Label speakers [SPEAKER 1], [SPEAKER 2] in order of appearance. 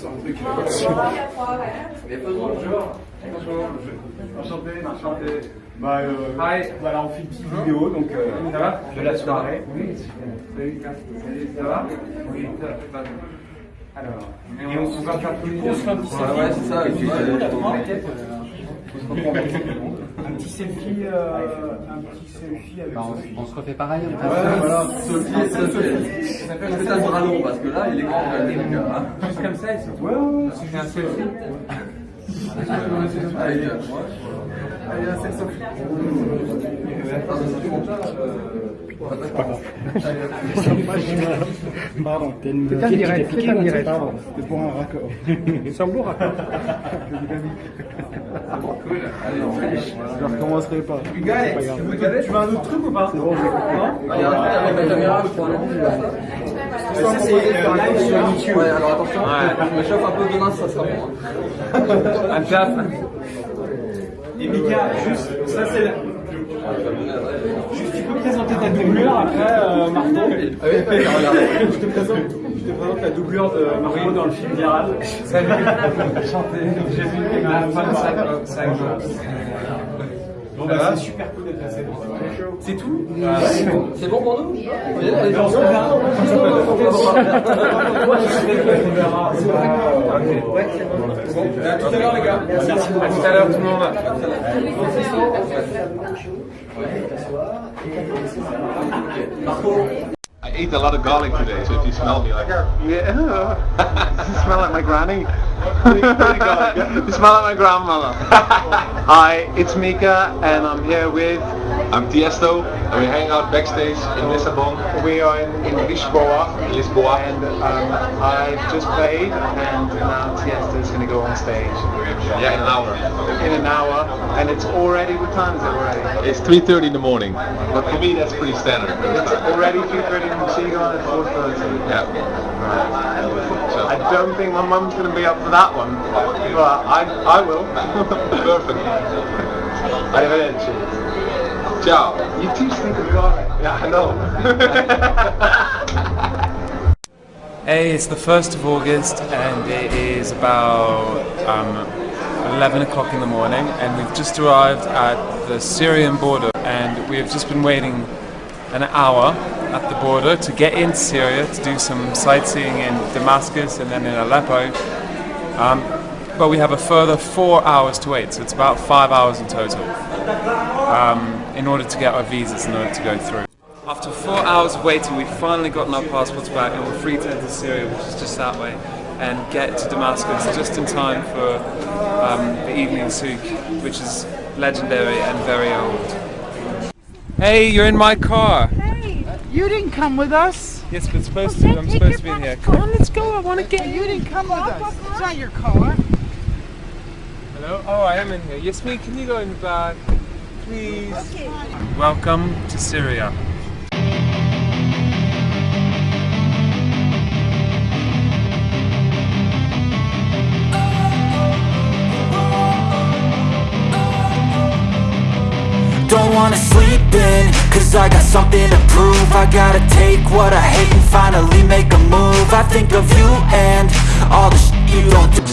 [SPEAKER 1] santé qui va Les Bonjour. Bonjour. Enchanté, enchanté. Bah, euh, voilà, on fait une petite vidéo donc, euh,
[SPEAKER 2] ça va
[SPEAKER 1] de la soirée.
[SPEAKER 2] Oui, Salut, ça va Oui, ça va.
[SPEAKER 1] Alors,
[SPEAKER 2] et on, va faire
[SPEAKER 1] plus de...
[SPEAKER 3] Ouais, ouais, c'est ça. Euh,
[SPEAKER 1] un petit selfie.
[SPEAKER 4] Bah, on, se refait pareil.
[SPEAKER 3] Ouais, voilà. Ah, Sophie Sophie. Ça un parce que là, il est grand. Hein.
[SPEAKER 2] Juste comme ça, il se
[SPEAKER 1] Ouais, ouais.
[SPEAKER 2] C'est un selfie.
[SPEAKER 3] Allez.
[SPEAKER 5] Pardon, t'es une
[SPEAKER 4] C'est un direct, c'est un direct.
[SPEAKER 5] Pardon, c'était pour un raccord.
[SPEAKER 4] C'est un beau raccord.
[SPEAKER 5] Je ne recommencerai pas.
[SPEAKER 1] Tu veux un autre truc ou pas
[SPEAKER 5] C'est bon.
[SPEAKER 3] Ah, un avec la caméra, je
[SPEAKER 1] Ça, c'est euh, live sur YouTube.
[SPEAKER 3] Ouais, alors attention, je me chauffe un peu demain, ça sera bon. hein.
[SPEAKER 2] Un taf.
[SPEAKER 1] Et Mika, juste, ça c'est la... Juste, tu peux ta doublure après, euh, Marco
[SPEAKER 3] Ah oui,
[SPEAKER 1] je, te présente, je te présente la doublure de Marco dans le film viral.
[SPEAKER 2] Salut. J'ai vu ma femme 5 jours.
[SPEAKER 1] Bon, bah, c'est super cool d'être là, c'est bon. C'est tout
[SPEAKER 3] C'est bon pour nous? À tout à l'heure, les gars.
[SPEAKER 2] À tout à l'heure, tout le monde.
[SPEAKER 6] I ate a lot of garlic today, so if you smell me like yeah, you smell like my granny. you smell like my grandmother. Hi, it's Mika, and I'm here with. I'm Tiesto, and we're hanging out backstage in Lisbon. We are in, in Lisboa. Lisboa. And um, I just played, and now Tiesto is going to go on stage. Yeah, in an hour. In an hour, and it's already. What time is it already? It's 3:30 in the morning, but for me that's pretty standard. It's already 3:30 in the so you go on at 4:30. Yeah. So I don't think my mum's going to be up for that one, but I I will. Perfect. Arrivederci. Ciao. You two stink of garlic. Yeah, I know.
[SPEAKER 2] Hey, it's the 1st of August and it is about um, 11 o'clock in the morning and we've just arrived at the Syrian border and we have just been waiting an hour at the border to get into Syria to do some sightseeing in Damascus and then in Aleppo. Um, but we have a further four hours to wait, so it's about five hours in total um, in order to get our visas in order to go through. After four hours of waiting, we've finally gotten our passports back and we're free to enter Syria, which is just that way, and get to Damascus just in time for um, the evening souk, which is legendary and very old. Hey, you're in my car!
[SPEAKER 7] Hey, you didn't come with us.
[SPEAKER 2] Yes, but supposed
[SPEAKER 7] Okay,
[SPEAKER 2] to. I'm supposed to be in here. Come on, let's go. I want to get
[SPEAKER 7] You
[SPEAKER 2] you.
[SPEAKER 7] didn't come with us. It's not your car.
[SPEAKER 2] Hello? Oh, I am in here. Yes, me. can you go in the back? Please. Welcome to Syria.
[SPEAKER 8] Don't wanna sleep in, cause I got something to prove I gotta take what I hate and finally make a move I think of you and all the shit you don't do